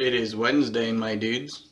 It is Wednesday, my dudes.